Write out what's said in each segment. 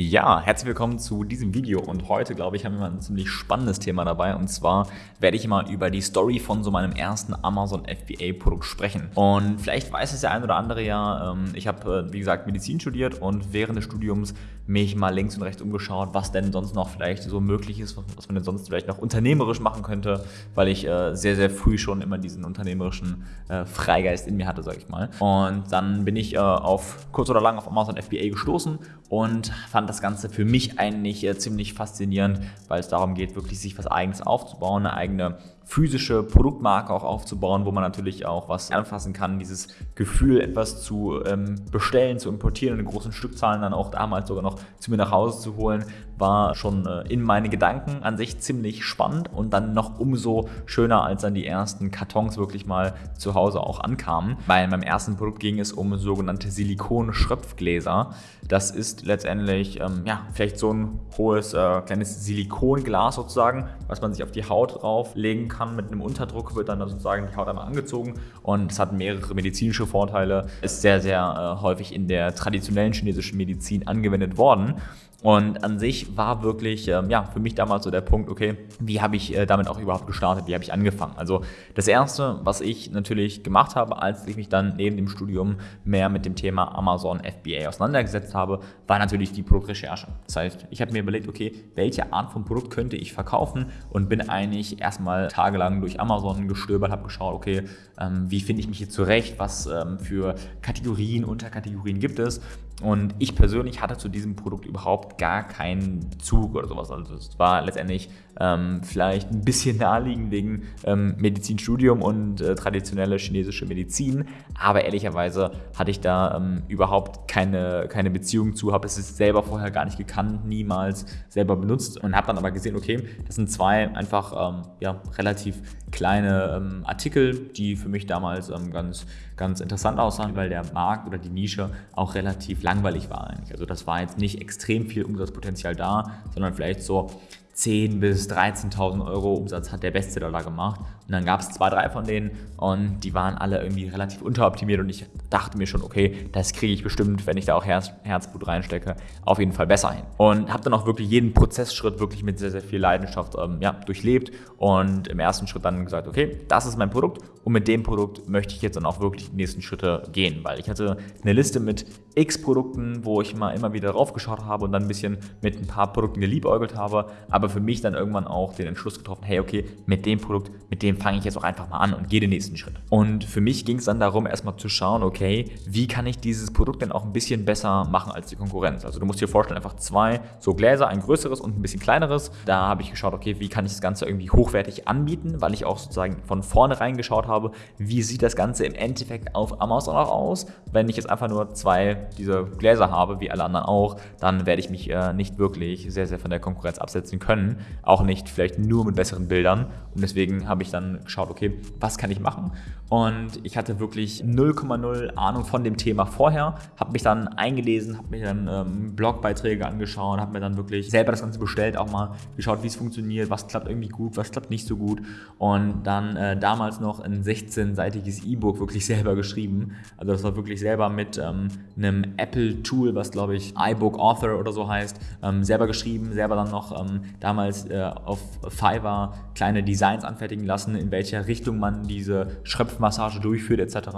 Ja, herzlich willkommen zu diesem Video und heute, glaube ich, haben wir mal ein ziemlich spannendes Thema dabei und zwar werde ich mal über die Story von so meinem ersten Amazon FBA Produkt sprechen. Und vielleicht weiß es der ein oder andere ja, ähm, ich habe, äh, wie gesagt, Medizin studiert und während des Studiums mich mal links und rechts umgeschaut, was denn sonst noch vielleicht so möglich ist, was man denn sonst vielleicht noch unternehmerisch machen könnte, weil ich äh, sehr, sehr früh schon immer diesen unternehmerischen äh, Freigeist in mir hatte, sage ich mal. Und dann bin ich auf kurz oder lang auf Amazon FBA gestoßen und fand das Ganze für mich eigentlich äh, ziemlich faszinierend, weil es darum geht, wirklich sich was Eigenes aufzubauen, eine eigene physische Produktmarke auch aufzubauen, wo man natürlich auch was anfassen kann, dieses Gefühl, etwas zu ähm, bestellen, zu importieren, in großen Stückzahlen dann auch damals sogar noch zu mir nach Hause zu holen, war schon äh, in meine Gedanken an sich ziemlich spannend und dann noch umso schöner, als dann die ersten Kartons wirklich mal zu Hause auch ankamen. Bei meinem ersten Produkt ging es um sogenannte Silikon-Schröpfgläser. Das ist letztendlich ähm, ja, vielleicht so ein hohes äh, kleines Silikonglas sozusagen, was man sich auf die Haut drauflegen kann kann. Mit einem Unterdruck wird dann sozusagen die Haut einmal angezogen und es hat mehrere medizinische Vorteile. Ist sehr, sehr äh, häufig in der traditionellen chinesischen Medizin angewendet worden. Und an sich war wirklich ähm, ja, für mich damals so der Punkt, okay, wie habe ich äh, damit auch überhaupt gestartet, wie habe ich angefangen? Also das Erste, was ich natürlich gemacht habe, als ich mich dann neben dem Studium mehr mit dem Thema Amazon FBA auseinandergesetzt habe, war natürlich die Produktrecherche. Das heißt, ich habe mir überlegt, okay, welche Art von Produkt könnte ich verkaufen und bin eigentlich erstmal tagelang durch Amazon gestöbert, habe geschaut, okay, ähm, wie finde ich mich hier zurecht, was ähm, für Kategorien, Unterkategorien gibt es und ich persönlich hatte zu diesem Produkt überhaupt gar keinen Bezug oder sowas. Also es war letztendlich ähm, vielleicht ein bisschen naheliegend wegen ähm, Medizinstudium und äh, traditionelle chinesische Medizin. Aber ehrlicherweise hatte ich da ähm, überhaupt keine, keine Beziehung zu, habe es selber vorher gar nicht gekannt, niemals selber benutzt und habe dann aber gesehen, okay, das sind zwei einfach ähm, ja, relativ kleine ähm, Artikel, die für mich damals ähm, ganz, ganz interessant aussahen, weil der Markt oder die Nische auch relativ langweilig war eigentlich. Also das war jetzt nicht extrem viel Umsatzpotenzial da, sondern vielleicht so 10.000 bis 13.000 Euro Umsatz hat der Bestseller da gemacht. Und dann gab es zwei, drei von denen und die waren alle irgendwie relativ unteroptimiert und ich dachte mir schon, okay, das kriege ich bestimmt, wenn ich da auch Herz, Herzblut reinstecke, auf jeden Fall besser hin. Und habe dann auch wirklich jeden Prozessschritt wirklich mit sehr, sehr viel Leidenschaft ähm, ja, durchlebt und im ersten Schritt dann gesagt, okay, das ist mein Produkt und mit dem Produkt möchte ich jetzt dann auch wirklich die nächsten Schritte gehen, weil ich hatte eine Liste mit x Produkten, wo ich mal immer wieder draufgeschaut habe und dann ein bisschen mit ein paar Produkten geliebäugelt habe, aber aber für mich dann irgendwann auch den Entschluss getroffen, hey, okay, mit dem Produkt, mit dem fange ich jetzt auch einfach mal an und gehe den nächsten Schritt. Und für mich ging es dann darum, erstmal zu schauen, okay, wie kann ich dieses Produkt denn auch ein bisschen besser machen als die Konkurrenz? Also du musst dir vorstellen, einfach zwei so Gläser, ein größeres und ein bisschen kleineres. Da habe ich geschaut, okay, wie kann ich das Ganze irgendwie hochwertig anbieten, weil ich auch sozusagen von vornherein geschaut habe, wie sieht das Ganze im Endeffekt auf Amazon auch aus. Wenn ich jetzt einfach nur zwei dieser Gläser habe, wie alle anderen auch, dann werde ich mich äh, nicht wirklich sehr, sehr von der Konkurrenz absetzen können können, auch nicht vielleicht nur mit besseren Bildern. Und deswegen habe ich dann geschaut, okay, was kann ich machen? Und ich hatte wirklich 0,0 Ahnung von dem Thema vorher, habe mich dann eingelesen, habe mir dann ähm, Blogbeiträge angeschaut, habe mir dann wirklich selber das Ganze bestellt, auch mal geschaut, wie es funktioniert, was klappt irgendwie gut, was klappt nicht so gut. Und dann äh, damals noch ein 16-seitiges E-Book wirklich selber geschrieben. Also das war wirklich selber mit ähm, einem Apple-Tool, was glaube ich iBook Author oder so heißt, ähm, selber geschrieben, selber dann noch ähm, damals äh, auf Fiverr kleine Designs anfertigen lassen, in welcher Richtung man diese Schröpfmassage durchführt etc.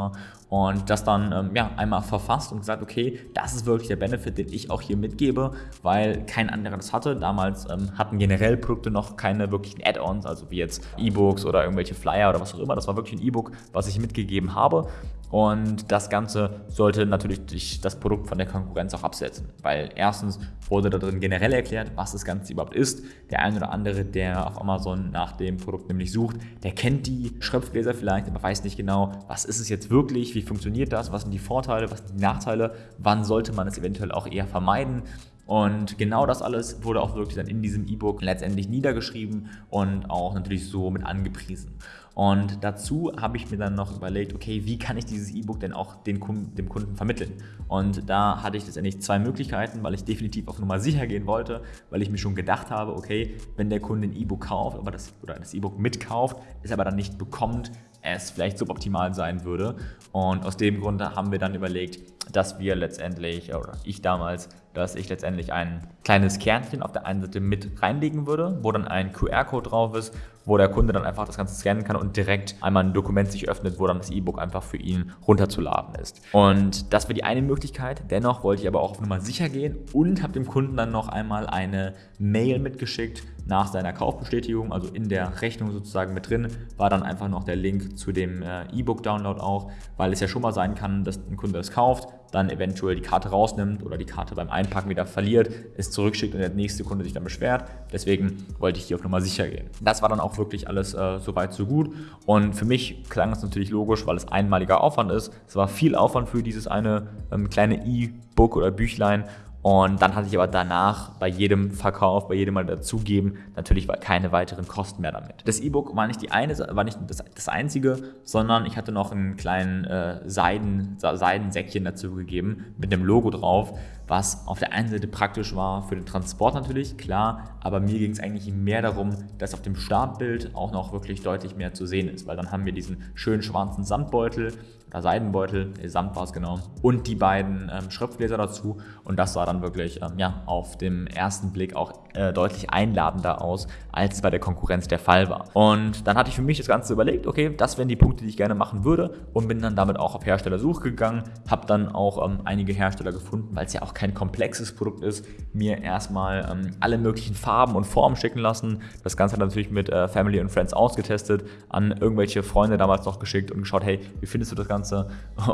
Und das dann ähm, ja, einmal verfasst und gesagt, okay, das ist wirklich der Benefit, den ich auch hier mitgebe, weil kein anderer das hatte. Damals ähm, hatten generell Produkte noch keine wirklichen Add-ons, also wie jetzt E-Books oder irgendwelche Flyer oder was auch immer. Das war wirklich ein E-Book, was ich mitgegeben habe. Und das Ganze sollte natürlich das Produkt von der Konkurrenz auch absetzen, weil erstens wurde da drin generell erklärt, was das Ganze überhaupt ist. Der eine oder andere, der auf Amazon nach dem Produkt nämlich sucht, der kennt die Schröpfgläser vielleicht, aber weiß nicht genau, was ist es jetzt wirklich, wie funktioniert das, was sind die Vorteile, was sind die Nachteile, wann sollte man es eventuell auch eher vermeiden. Und genau das alles wurde auch wirklich dann in diesem E-Book letztendlich niedergeschrieben und auch natürlich so mit angepriesen. Und dazu habe ich mir dann noch überlegt, okay, wie kann ich dieses E-Book denn auch den dem Kunden vermitteln? Und da hatte ich letztendlich zwei Möglichkeiten, weil ich definitiv auf Nummer sicher gehen wollte, weil ich mir schon gedacht habe, okay, wenn der Kunde ein E-Book kauft aber das, oder das E-Book mitkauft, es aber dann nicht bekommt, es vielleicht suboptimal sein würde. Und aus dem Grund haben wir dann überlegt, dass wir letztendlich, oder ich damals, dass ich letztendlich ein kleines Kernchen auf der einen Seite mit reinlegen würde, wo dann ein QR-Code drauf ist, wo der Kunde dann einfach das Ganze scannen kann und direkt einmal ein Dokument sich öffnet, wo dann das E-Book einfach für ihn runterzuladen ist. Und das wäre die eine Möglichkeit. Dennoch wollte ich aber auch auf Nummer sicher gehen und habe dem Kunden dann noch einmal eine Mail mitgeschickt nach seiner Kaufbestätigung, also in der Rechnung sozusagen mit drin, war dann einfach noch der Link zu dem äh, E-Book-Download auch, weil es ja schon mal sein kann, dass ein Kunde es kauft, dann eventuell die Karte rausnimmt oder die Karte beim Einpacken wieder verliert, es zurückschickt und der nächste Kunde sich dann beschwert. Deswegen wollte ich hier auf Nummer sicher gehen. Das war dann auch wirklich alles äh, soweit so gut und für mich klang es natürlich logisch, weil es einmaliger Aufwand ist. Es war viel Aufwand für dieses eine ähm, kleine E-Book oder Büchlein und dann hatte ich aber danach bei jedem Verkauf, bei jedem Mal dazugeben, natürlich keine weiteren Kosten mehr damit. Das E-Book war nicht die eine, war nicht das, das einzige, sondern ich hatte noch einen kleinen äh, Seiden, Seidensäckchen dazu gegeben mit dem Logo drauf, was auf der einen Seite praktisch war für den Transport natürlich, klar, aber mir ging es eigentlich mehr darum, dass auf dem Startbild auch noch wirklich deutlich mehr zu sehen ist, weil dann haben wir diesen schönen schwarzen Samtbeutel oder Seidenbeutel, Samt war es genau, und die beiden ähm, Schriftgläser dazu und das sah dann wirklich ähm, ja, auf dem ersten Blick auch äh, deutlich einladender aus, als bei der Konkurrenz der Fall war. Und dann hatte ich für mich das Ganze überlegt, okay, das wären die Punkte, die ich gerne machen würde und bin dann damit auch auf Herstellersuche gegangen, habe dann auch ähm, einige Hersteller gefunden, weil es ja auch kein komplexes Produkt ist, mir erstmal ähm, alle möglichen Farben und Formen schicken lassen. Das Ganze natürlich mit äh, Family und Friends ausgetestet, an irgendwelche Freunde damals noch geschickt und geschaut, hey, wie findest du das Ganze?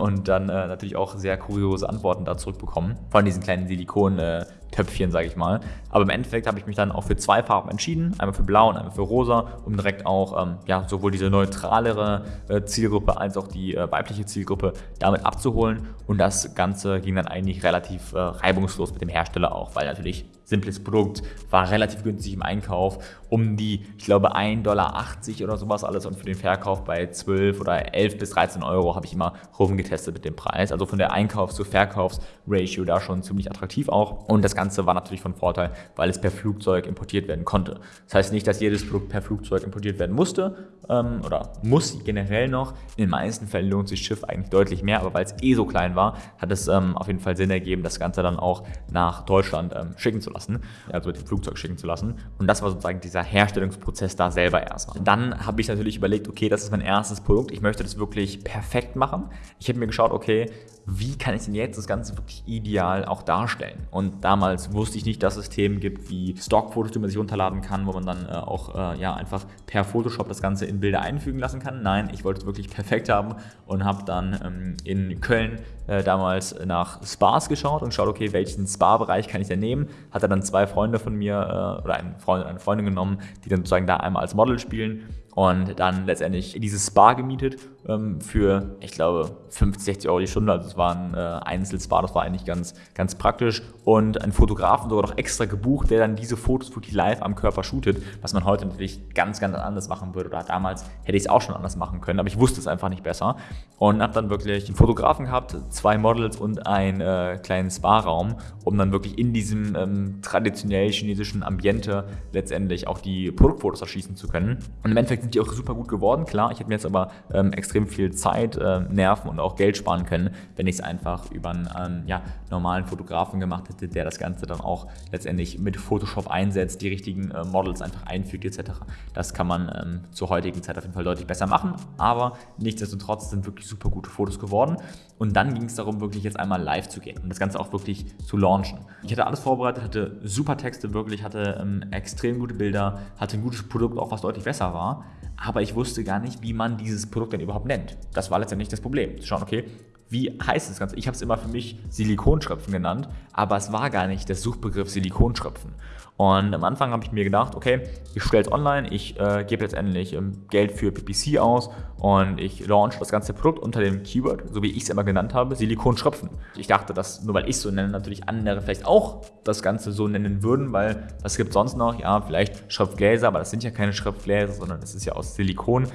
Und dann äh, natürlich auch sehr kuriose Antworten da zurückbekommen. Von diesen kleinen Silikon- äh, Töpfchen, sage ich mal. Aber im Endeffekt habe ich mich dann auch für zwei Farben entschieden, einmal für blau und einmal für rosa, um direkt auch ähm, ja, sowohl diese neutralere äh, Zielgruppe als auch die äh, weibliche Zielgruppe damit abzuholen. Und das Ganze ging dann eigentlich relativ äh, reibungslos mit dem Hersteller auch, weil natürlich simples Produkt, war relativ günstig im Einkauf, um die, ich glaube, 1,80 Dollar oder sowas alles und für den Verkauf bei 12 oder 11 bis 13 Euro habe ich immer rumgetestet mit dem Preis. Also von der Einkaufs- zu Verkaufsratio da schon ziemlich attraktiv auch und das Ganze war natürlich von Vorteil, weil es per Flugzeug importiert werden konnte. Das heißt nicht, dass jedes Produkt per Flugzeug importiert werden musste ähm, oder muss generell noch. In den meisten Fällen lohnt sich Schiff eigentlich deutlich mehr, aber weil es eh so klein war, hat es ähm, auf jeden Fall Sinn ergeben, das Ganze dann auch nach Deutschland ähm, schicken zu lassen, also mit dem Flugzeug schicken zu lassen. Und das war sozusagen dieser Herstellungsprozess da selber erstmal. Dann habe ich natürlich überlegt, okay, das ist mein erstes Produkt, ich möchte das wirklich perfekt machen. Ich habe mir geschaut, okay, wie kann ich denn jetzt das Ganze wirklich ideal auch darstellen? Und damals wusste ich nicht, dass es Themen gibt wie Stockfotos, die man sich runterladen kann, wo man dann äh, auch äh, ja, einfach per Photoshop das Ganze in Bilder einfügen lassen kann. Nein, ich wollte es wirklich perfekt haben und habe dann ähm, in Köln äh, damals nach Spas geschaut und geschaut, okay, welchen Spa-Bereich kann ich denn nehmen? Hatte dann zwei Freunde von mir äh, oder einen Freund und eine Freundin genommen, die dann sozusagen da einmal als Model spielen und dann letztendlich dieses Spa gemietet ähm, für, ich glaube, 50, 60 Euro die Stunde. Also es war ein äh, Einzelspa, das war eigentlich ganz, ganz praktisch. Und einen Fotografen sogar noch extra gebucht, der dann diese Fotos wirklich live am Körper shootet, was man heute natürlich ganz, ganz anders machen würde. Oder damals hätte ich es auch schon anders machen können, aber ich wusste es einfach nicht besser. Und habe dann wirklich einen Fotografen gehabt, zwei Models und einen äh, kleinen Spa-Raum, um dann wirklich in diesem ähm, traditionell chinesischen Ambiente letztendlich auch die Produktfotos erschießen zu können. Und im Endeffekt sind die auch super gut geworden, klar. Ich hätte mir jetzt aber ähm, extrem viel Zeit, äh, Nerven und auch Geld sparen können, wenn ich es einfach über einen ähm, ja, normalen Fotografen gemacht hätte, der das Ganze dann auch letztendlich mit Photoshop einsetzt, die richtigen äh, Models einfach einfügt etc. Das kann man ähm, zur heutigen Zeit auf jeden Fall deutlich besser machen, aber nichtsdestotrotz sind wirklich super gute Fotos geworden. Und dann ging es darum, wirklich jetzt einmal live zu gehen und das Ganze auch wirklich zu launchen. Ich hatte alles vorbereitet, hatte super Texte wirklich, hatte ähm, extrem gute Bilder, hatte ein gutes Produkt, auch was deutlich besser war aber ich wusste gar nicht, wie man dieses Produkt denn überhaupt nennt. Das war letztendlich das Problem. Zu schauen, okay, wie heißt das Ganze? Ich habe es immer für mich Silikonschröpfen genannt, aber es war gar nicht der Suchbegriff Silikonschröpfen. Und am Anfang habe ich mir gedacht, okay, ich stelle es online, ich äh, gebe letztendlich ähm, Geld für PPC aus und ich launch das ganze Produkt unter dem Keyword, so wie ich es immer genannt habe, Silikonschröpfen. Ich dachte, dass nur weil ich es so nenne, natürlich andere vielleicht auch das Ganze so nennen würden, weil was gibt sonst noch? Ja, vielleicht Schröpfgläser, aber das sind ja keine Schröpfgläser, sondern das ist ja aus Silikon.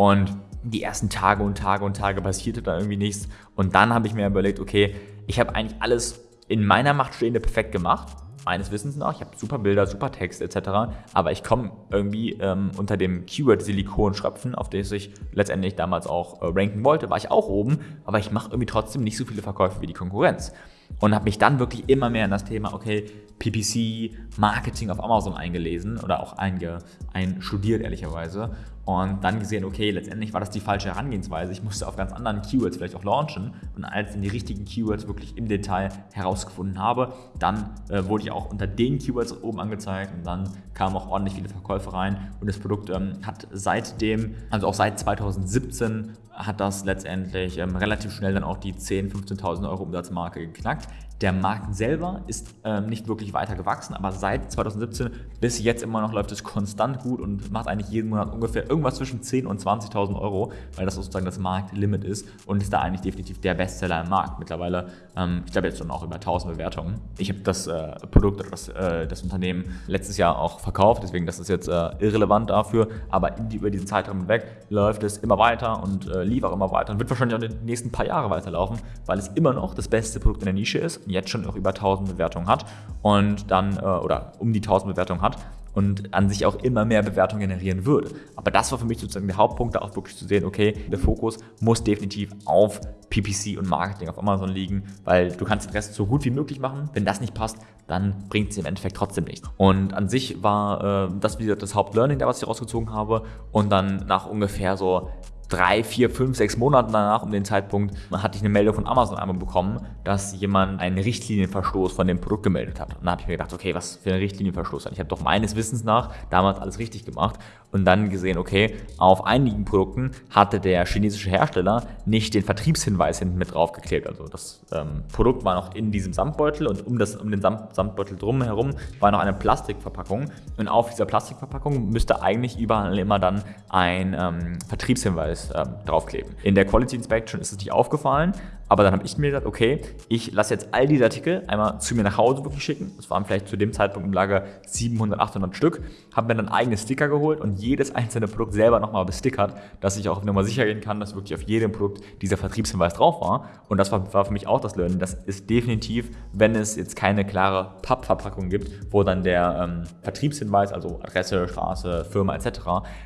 Und die ersten Tage und Tage und Tage passierte da irgendwie nichts. Und dann habe ich mir überlegt, okay, ich habe eigentlich alles in meiner Macht Stehende perfekt gemacht. Meines Wissens nach, ich habe super Bilder, super Text etc., aber ich komme irgendwie ähm, unter dem Keyword Silikonschröpfen, auf das ich letztendlich damals auch äh, ranken wollte, war ich auch oben, aber ich mache irgendwie trotzdem nicht so viele Verkäufe wie die Konkurrenz. Und habe mich dann wirklich immer mehr in das Thema, okay, PPC, Marketing auf Amazon eingelesen oder auch einge, einstudiert ehrlicherweise und dann gesehen, okay, letztendlich war das die falsche Herangehensweise. Ich musste auf ganz anderen Keywords vielleicht auch launchen. Und als ich die richtigen Keywords wirklich im Detail herausgefunden habe, dann äh, wurde ich auch unter den Keywords oben angezeigt. Und dann kamen auch ordentlich viele Verkäufe rein. Und das Produkt ähm, hat seitdem, also auch seit 2017 hat das letztendlich ähm, relativ schnell dann auch die 10.000, 15.000 Euro Umsatzmarke geknackt. Der Markt selber ist ähm, nicht wirklich weiter gewachsen, aber seit 2017 bis jetzt immer noch läuft es konstant gut und macht eigentlich jeden Monat ungefähr irgendwas zwischen 10.000 und 20.000 Euro, weil das sozusagen das Marktlimit ist und ist da eigentlich definitiv der Bestseller im Markt. Mittlerweile, ähm, ich glaube jetzt schon auch über 1000 Bewertungen. Ich habe das äh, Produkt oder das, äh, das, Unternehmen letztes Jahr auch verkauft, deswegen das ist jetzt äh, irrelevant dafür, aber die, über diesen Zeitraum hinweg läuft es immer weiter und äh, lief auch immer weiter und wird wahrscheinlich auch in den nächsten paar Jahre weiterlaufen, weil es immer noch das beste Produkt in der Nische ist und jetzt schon auch über 1000 Bewertungen hat und dann, äh, oder um die 1000 Bewertungen hat und an sich auch immer mehr Bewertungen generieren würde. Aber das war für mich sozusagen der Hauptpunkt, da auch wirklich zu sehen, okay, der Fokus muss definitiv auf PPC und Marketing auf Amazon liegen, weil du kannst den Rest so gut wie möglich machen. Wenn das nicht passt, dann bringt es im Endeffekt trotzdem nichts. Und an sich war äh, das wieder das Hauptlearning, was ich rausgezogen habe. Und dann nach ungefähr so drei, vier, fünf, sechs Monaten danach, um den Zeitpunkt, hatte ich eine Meldung von Amazon einmal bekommen, dass jemand einen Richtlinienverstoß von dem Produkt gemeldet hat. Und dann habe ich mir gedacht, okay, was für ein Richtlinienverstoß? Ich habe doch meines Wissens nach damals alles richtig gemacht und dann gesehen, okay, auf einigen Produkten hatte der chinesische Hersteller nicht den Vertriebshinweis hinten mit draufgeklebt. Also das ähm, Produkt war noch in diesem Samtbeutel und um, das, um den Samt, Samtbeutel drumherum war noch eine Plastikverpackung und auf dieser Plastikverpackung müsste eigentlich überall immer dann ein ähm, Vertriebshinweis ähm, draufkleben. In der Quality Inspection ist es nicht aufgefallen, aber dann habe ich mir gedacht, okay, ich lasse jetzt all diese Artikel einmal zu mir nach Hause wirklich schicken. Das waren vielleicht zu dem Zeitpunkt im Lager 700, 800 Stück. Habe mir dann eigene Sticker geholt und jedes einzelne Produkt selber nochmal bestickert, dass ich auch nochmal sicher gehen kann, dass wirklich auf jedem Produkt dieser Vertriebshinweis drauf war. Und das war, war für mich auch das Learning. Das ist definitiv, wenn es jetzt keine klare Pappverpackung gibt, wo dann der ähm, Vertriebshinweis, also Adresse, Straße, Firma etc.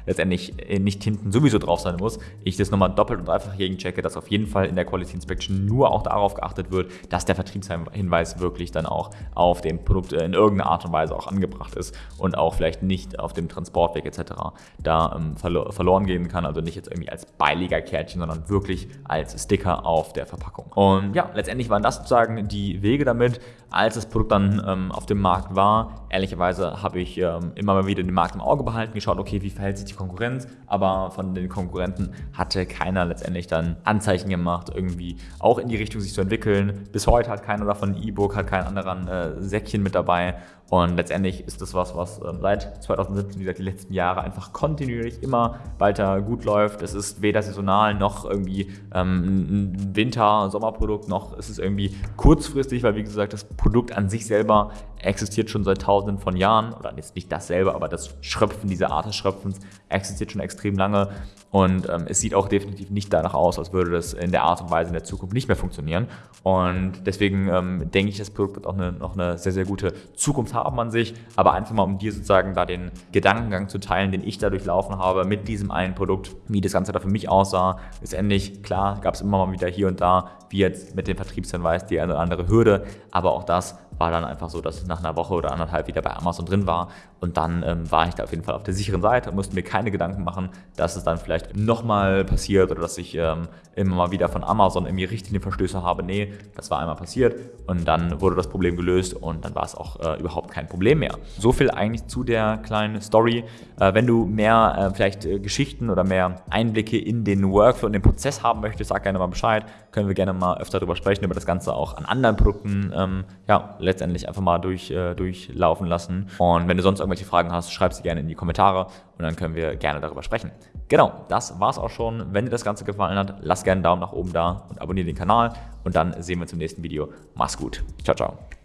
letztendlich nicht hinten sowieso drauf sein muss, ich das nochmal doppelt und dreifach gegenchecke, dass auf jeden Fall in der Quality Inspection nur auch darauf geachtet wird, dass der Vertriebshinweis wirklich dann auch auf dem Produkt in irgendeiner Art und Weise auch angebracht ist und auch vielleicht nicht auf dem Transportweg etc. da ähm, verlo verloren gehen kann. Also nicht jetzt irgendwie als beiliger Kärtchen, sondern wirklich als Sticker auf der Verpackung. Und ja, letztendlich waren das sozusagen die Wege damit. Als das Produkt dann ähm, auf dem Markt war, ehrlicherweise habe ich ähm, immer mal wieder den Markt im Auge behalten, geschaut, okay, wie verhält sich die Konkurrenz, aber von den Konkurrenten hatte keiner letztendlich dann Anzeichen gemacht, irgendwie auch in die Richtung sich zu entwickeln. Bis heute hat keiner davon ein E-Book, hat kein anderen äh, Säckchen mit dabei. Und letztendlich ist das was, was ähm, seit 2017, wie gesagt, die letzten Jahre einfach kontinuierlich immer weiter gut läuft. Es ist weder saisonal noch irgendwie ähm, ein Winter-, Sommerprodukt, noch ist es irgendwie kurzfristig, weil wie gesagt, das Produkt an sich selber existiert schon seit tausenden von Jahren. Oder jetzt nicht dasselbe, aber das Schröpfen, diese Art des Schröpfens existiert schon extrem lange. Und ähm, es sieht auch definitiv nicht danach aus, als würde das in der Art und Weise in der Zukunft nicht mehr funktionieren. Und deswegen ähm, denke ich, das Produkt wird auch eine, noch eine sehr, sehr gute Zukunft haben an sich. Aber einfach mal, um dir sozusagen da den Gedankengang zu teilen, den ich da durchlaufen habe mit diesem einen Produkt, wie das Ganze da für mich aussah. Letztendlich, klar, gab es immer mal wieder hier und da, wie jetzt mit dem Vertriebshinweis, die eine oder andere Hürde. Aber auch das war dann einfach so, dass ich nach einer Woche oder anderthalb wieder bei Amazon drin war und dann ähm, war ich da auf jeden Fall auf der sicheren Seite und musste mir keine Gedanken machen, dass es dann vielleicht nochmal passiert oder dass ich ähm, immer mal wieder von Amazon irgendwie Richtlinienverstöße habe. Nee, das war einmal passiert und dann wurde das Problem gelöst und dann war es auch äh, überhaupt kein Problem mehr. So viel eigentlich zu der kleinen Story. Äh, wenn du mehr äh, vielleicht äh, Geschichten oder mehr Einblicke in den Workflow und den Prozess haben möchtest, sag gerne mal Bescheid. Können wir gerne mal öfter darüber sprechen, über das Ganze auch an anderen Produkten ähm, ja, letztendlich einfach mal durch, äh, durchlaufen lassen. Und wenn du sonst irgendwelche Fragen hast, schreib sie gerne in die Kommentare und dann können wir gerne darüber sprechen. Genau, das war's auch schon. Wenn dir das Ganze gefallen hat, lass gerne einen Daumen nach oben da und abonniere den Kanal und dann sehen wir uns im nächsten Video. Mach's gut. Ciao, ciao.